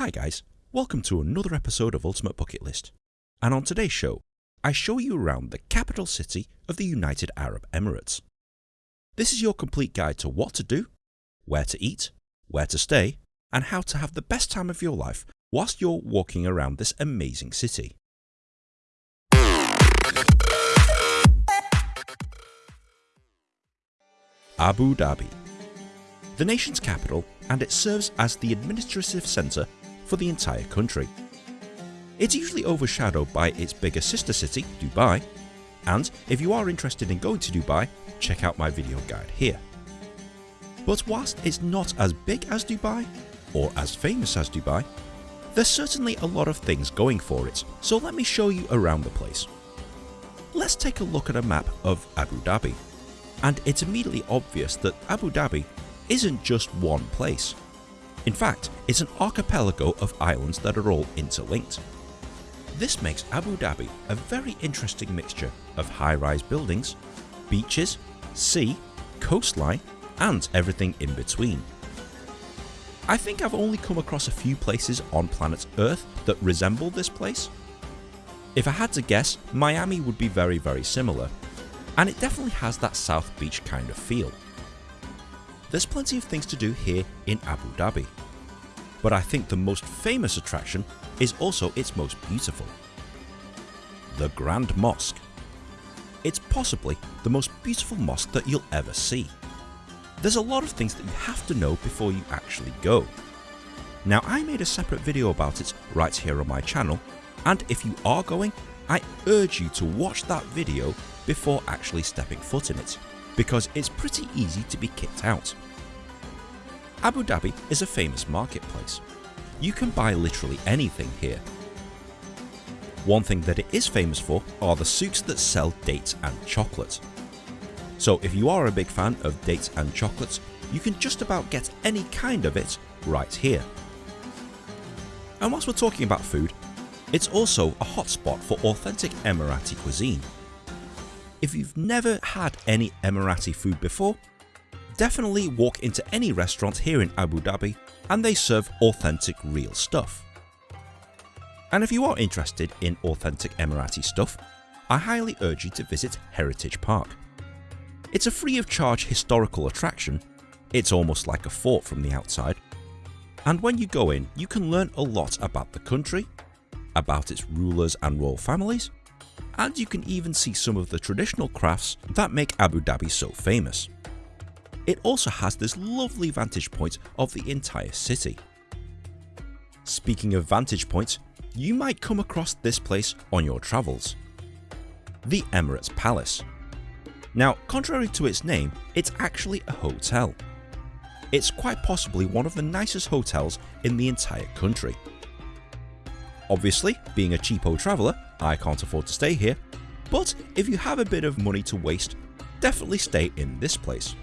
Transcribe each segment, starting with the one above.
Hi guys, welcome to another episode of Ultimate Bucket List. And on today's show, I show you around the capital city of the United Arab Emirates. This is your complete guide to what to do, where to eat, where to stay, and how to have the best time of your life whilst you're walking around this amazing city. Abu Dhabi, the nation's capital, and it serves as the administrative centre for the entire country. It's usually overshadowed by its bigger sister city, Dubai, and if you are interested in going to Dubai, check out my video guide here. But whilst it's not as big as Dubai, or as famous as Dubai, there's certainly a lot of things going for it, so let me show you around the place. Let's take a look at a map of Abu Dhabi, and it's immediately obvious that Abu Dhabi isn't just one place. In fact, it's an archipelago of islands that are all interlinked. This makes Abu Dhabi a very interesting mixture of high-rise buildings, beaches, sea, coastline and everything in between. I think I've only come across a few places on planet Earth that resemble this place. If I had to guess, Miami would be very very similar, and it definitely has that South Beach kind of feel. There's plenty of things to do here in Abu Dhabi, but I think the most famous attraction is also its most beautiful. The Grand Mosque. It's possibly the most beautiful mosque that you'll ever see. There's a lot of things that you have to know before you actually go. Now I made a separate video about it right here on my channel and if you are going, I urge you to watch that video before actually stepping foot in it, because it's pretty easy to be kicked out. Abu Dhabi is a famous marketplace. You can buy literally anything here. One thing that it is famous for are the souks that sell dates and chocolate. So if you are a big fan of dates and chocolates, you can just about get any kind of it right here. And whilst we're talking about food, it's also a hotspot for authentic Emirati cuisine. If you've never had any Emirati food before, definitely walk into any restaurant here in Abu Dhabi and they serve authentic real stuff. And if you are interested in authentic Emirati stuff, I highly urge you to visit Heritage Park. It's a free of charge historical attraction, it's almost like a fort from the outside, and when you go in you can learn a lot about the country, about its rulers and royal families, and you can even see some of the traditional crafts that make Abu Dhabi so famous. It also has this lovely vantage point of the entire city. Speaking of vantage points, you might come across this place on your travels. The Emirates Palace. Now, contrary to its name, it's actually a hotel. It's quite possibly one of the nicest hotels in the entire country. Obviously, being a cheapo traveller, I can't afford to stay here, but if you have a bit of money to waste, definitely stay in this place.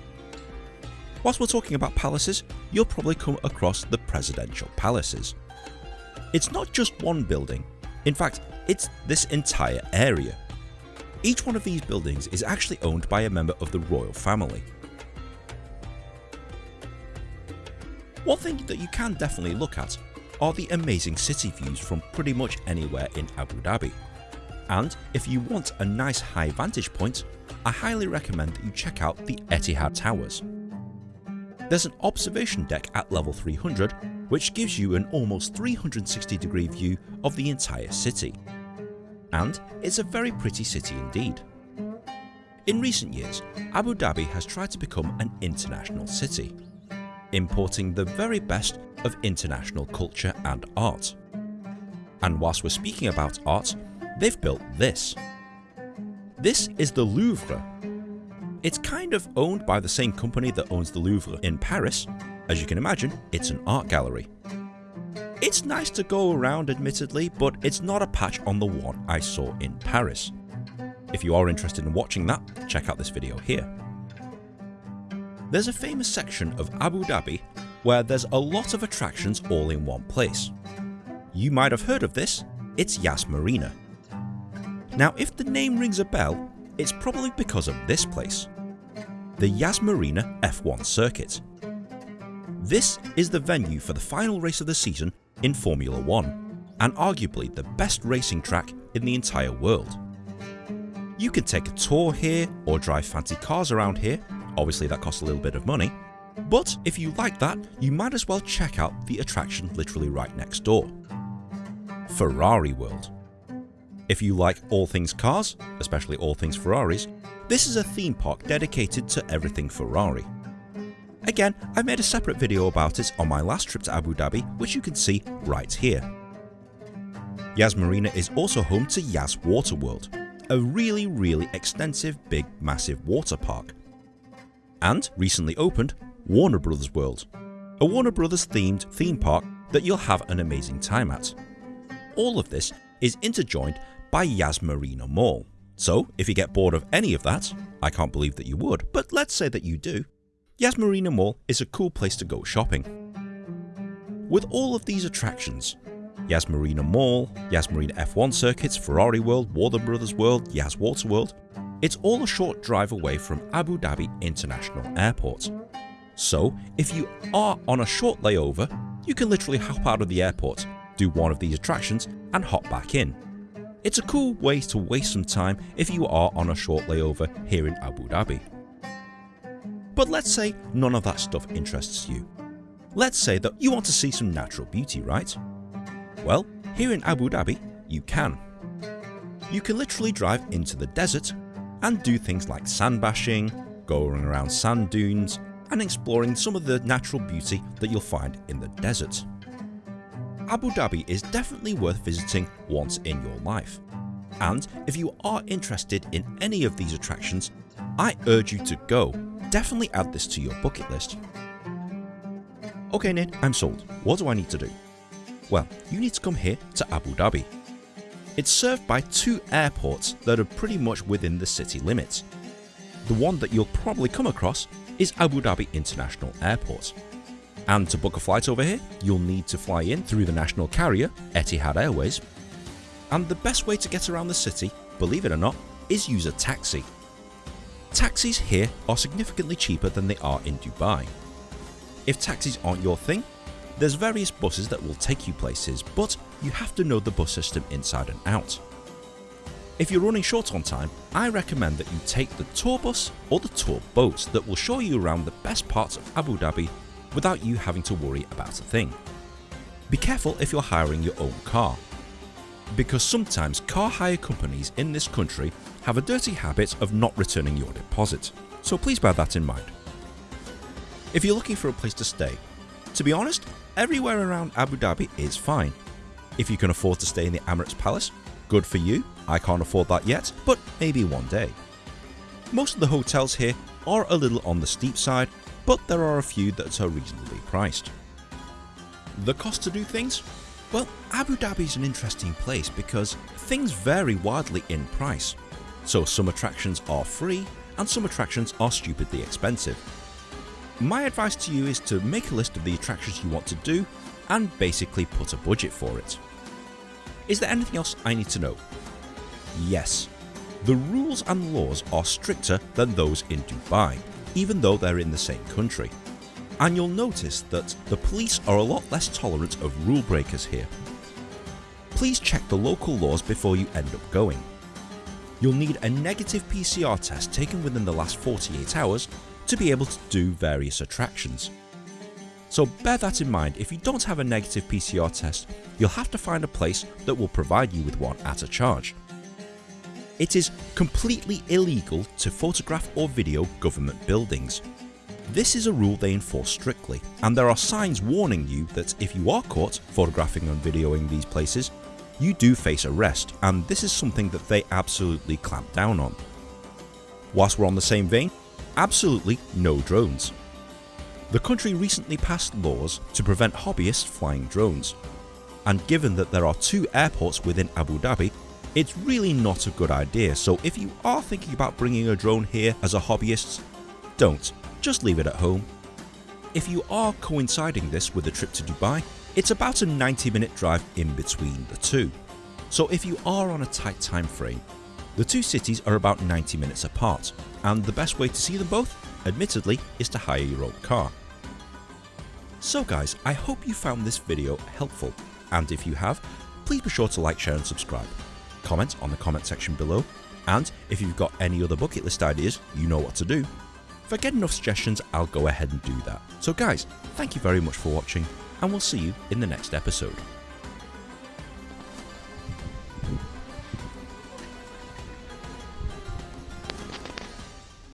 Whilst we're talking about palaces, you'll probably come across the presidential palaces. It's not just one building, in fact it's this entire area. Each one of these buildings is actually owned by a member of the royal family. One thing that you can definitely look at are the amazing city views from pretty much anywhere in Abu Dhabi. And if you want a nice high vantage point, I highly recommend that you check out the Etihad Towers. There's an observation deck at level 300 which gives you an almost 360 degree view of the entire city. And it's a very pretty city indeed. In recent years, Abu Dhabi has tried to become an international city, importing the very best of international culture and art. And whilst we're speaking about art, they've built this. This is the Louvre. It's kind of owned by the same company that owns the Louvre in Paris. As you can imagine, it's an art gallery. It's nice to go around admittedly, but it's not a patch on the one I saw in Paris. If you are interested in watching that, check out this video here. There's a famous section of Abu Dhabi where there's a lot of attractions all in one place. You might have heard of this, it's Yas Marina. Now if the name rings a bell, it's probably because of this place. The Yas Marina F1 circuit. This is the venue for the final race of the season in Formula 1 and arguably the best racing track in the entire world. You can take a tour here or drive fancy cars around here, obviously that costs a little bit of money, but if you like that, you might as well check out the attraction literally right next door. Ferrari World. If you like all things cars, especially all things Ferraris, this is a theme park dedicated to everything Ferrari. Again, I made a separate video about it on my last trip to Abu Dhabi which you can see right here. Yas Marina is also home to Yas Water World, a really really extensive big massive water park. And recently opened Warner Brothers World, a Warner Brothers themed theme park that you'll have an amazing time at. All of this is interjoined by Yas Marina Mall. So if you get bored of any of that, I can't believe that you would, but let's say that you do, Yas Marina Mall is a cool place to go shopping. With all of these attractions, Yas Marina Mall, Yas Marina F1 circuits, Ferrari World, Warner Brothers World, Yas Water World, it's all a short drive away from Abu Dhabi International Airport. So if you are on a short layover, you can literally hop out of the airport, do one of these attractions and hop back in. It's a cool way to waste some time if you are on a short layover here in Abu Dhabi. But let's say none of that stuff interests you. Let's say that you want to see some natural beauty, right? Well, here in Abu Dhabi, you can. You can literally drive into the desert and do things like sand bashing, going around sand dunes, and exploring some of the natural beauty that you'll find in the desert. Abu Dhabi is definitely worth visiting once in your life. And if you are interested in any of these attractions, I urge you to go. Definitely add this to your bucket list. Okay Nid, I'm sold. What do I need to do? Well, you need to come here to Abu Dhabi. It's served by two airports that are pretty much within the city limits. The one that you'll probably come across is Abu Dhabi International Airport. And to book a flight over here, you'll need to fly in through the national carrier, Etihad Airways. And the best way to get around the city, believe it or not, is use a taxi. Taxis here are significantly cheaper than they are in Dubai. If taxis aren't your thing, there's various buses that will take you places, but you have to know the bus system inside and out. If you're running short on time, I recommend that you take the tour bus or the tour boat that will show you around the best parts of Abu Dhabi without you having to worry about a thing. Be careful if you're hiring your own car, because sometimes car hire companies in this country have a dirty habit of not returning your deposit, so please bear that in mind. If you're looking for a place to stay, to be honest, everywhere around Abu Dhabi is fine. If you can afford to stay in the Emirates Palace, Good for you, I can't afford that yet, but maybe one day. Most of the hotels here are a little on the steep side, but there are a few that are reasonably priced. The cost to do things? Well, Abu Dhabi is an interesting place because things vary wildly in price. So some attractions are free and some attractions are stupidly expensive. My advice to you is to make a list of the attractions you want to do and basically put a budget for it. Is there anything else I need to know? Yes. The rules and laws are stricter than those in Dubai, even though they're in the same country. And you'll notice that the police are a lot less tolerant of rule breakers here. Please check the local laws before you end up going. You'll need a negative PCR test taken within the last 48 hours to be able to do various attractions. So bear that in mind, if you don't have a negative PCR test, you'll have to find a place that will provide you with one at a charge. It is completely illegal to photograph or video government buildings. This is a rule they enforce strictly, and there are signs warning you that if you are caught photographing and videoing these places, you do face arrest, and this is something that they absolutely clamp down on. Whilst we're on the same vein, absolutely no drones. The country recently passed laws to prevent hobbyists flying drones, and given that there are two airports within Abu Dhabi, it's really not a good idea so if you are thinking about bringing a drone here as a hobbyist, don't, just leave it at home. If you are coinciding this with a trip to Dubai, it's about a 90 minute drive in between the two. So if you are on a tight time frame, the two cities are about 90 minutes apart, and the best way to see them both admittedly, is to hire your own car. So guys, I hope you found this video helpful. and if you have, please be sure to like, share, and subscribe. Comment on the comment section below, and if you've got any other bucket list ideas, you know what to do. If I get enough suggestions, I'll go ahead and do that. So, guys, thank you very much for watching, and we'll see you in the next episode.